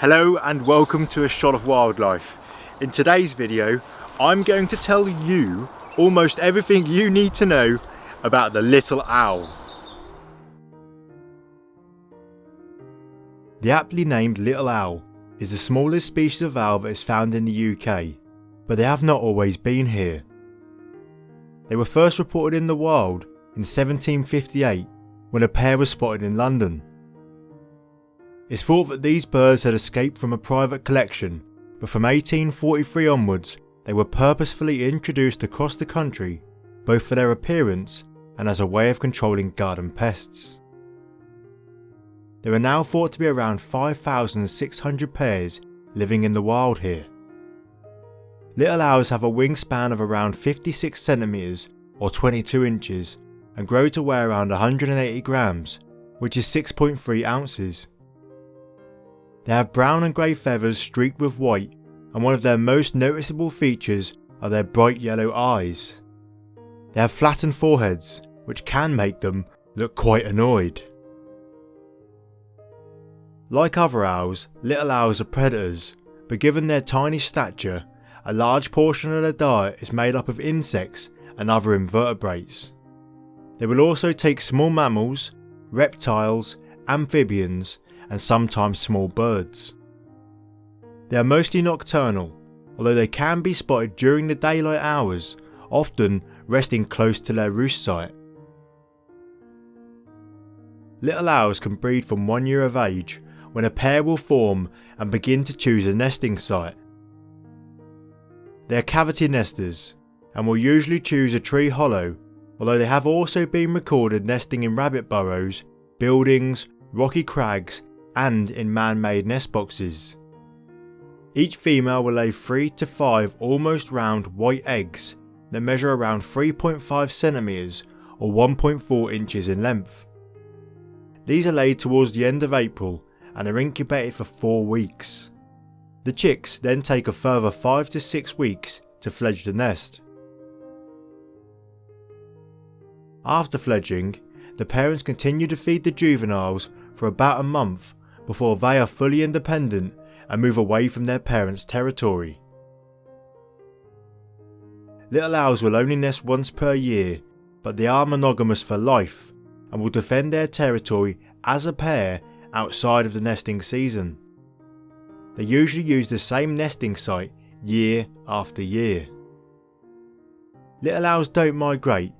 Hello and welcome to A Shot of Wildlife. In today's video, I'm going to tell you almost everything you need to know about the little owl. The aptly named little owl is the smallest species of owl that is found in the UK, but they have not always been here. They were first reported in the wild in 1758 when a pair was spotted in London. It's thought that these birds had escaped from a private collection, but from 1843 onwards they were purposefully introduced across the country, both for their appearance and as a way of controlling garden pests. There are now thought to be around 5,600 pairs living in the wild here. Little owls have a wingspan of around 56 centimeters or 22 inches and grow to weigh around 180 grams, which is 6.3 ounces. They have brown and grey feathers streaked with white and one of their most noticeable features are their bright yellow eyes. They have flattened foreheads which can make them look quite annoyed. Like other owls, little owls are predators, but given their tiny stature, a large portion of their diet is made up of insects and other invertebrates. They will also take small mammals, reptiles, amphibians and sometimes small birds. They are mostly nocturnal, although they can be spotted during the daylight hours, often resting close to their roost site. Little owls can breed from one year of age when a pair will form and begin to choose a nesting site. They are cavity nesters and will usually choose a tree hollow, although they have also been recorded nesting in rabbit burrows, buildings, rocky crags and in man-made nest boxes. Each female will lay 3 to 5 almost round white eggs that measure around 3.5 centimeters or 1.4 inches in length. These are laid towards the end of April and are incubated for 4 weeks. The chicks then take a further 5 to 6 weeks to fledge the nest. After fledging, the parents continue to feed the juveniles for about a month before they are fully independent and move away from their parents' territory. Little owls will only nest once per year, but they are monogamous for life and will defend their territory as a pair outside of the nesting season. They usually use the same nesting site year after year. Little owls don't migrate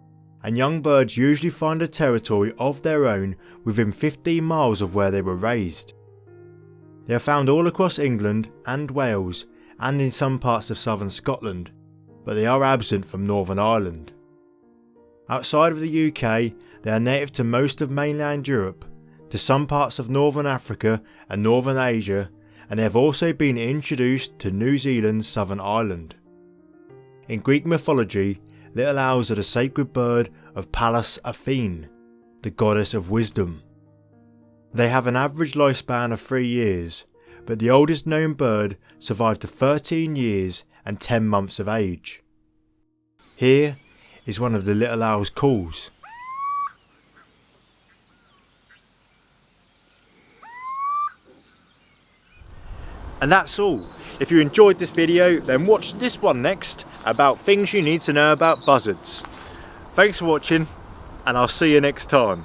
and young birds usually find a territory of their own within 15 miles of where they were raised. They are found all across England and Wales and in some parts of southern Scotland, but they are absent from Northern Ireland. Outside of the UK, they are native to most of mainland Europe, to some parts of Northern Africa and Northern Asia, and they have also been introduced to New Zealand's southern island. In Greek mythology, little owls are the sacred bird of Pallas Athene, the goddess of wisdom. They have an average lifespan of 3 years, but the oldest known bird survived to 13 years and 10 months of age. Here is one of the little owl's calls. And that's all. If you enjoyed this video then watch this one next about things you need to know about buzzards. Thanks for watching and I'll see you next time.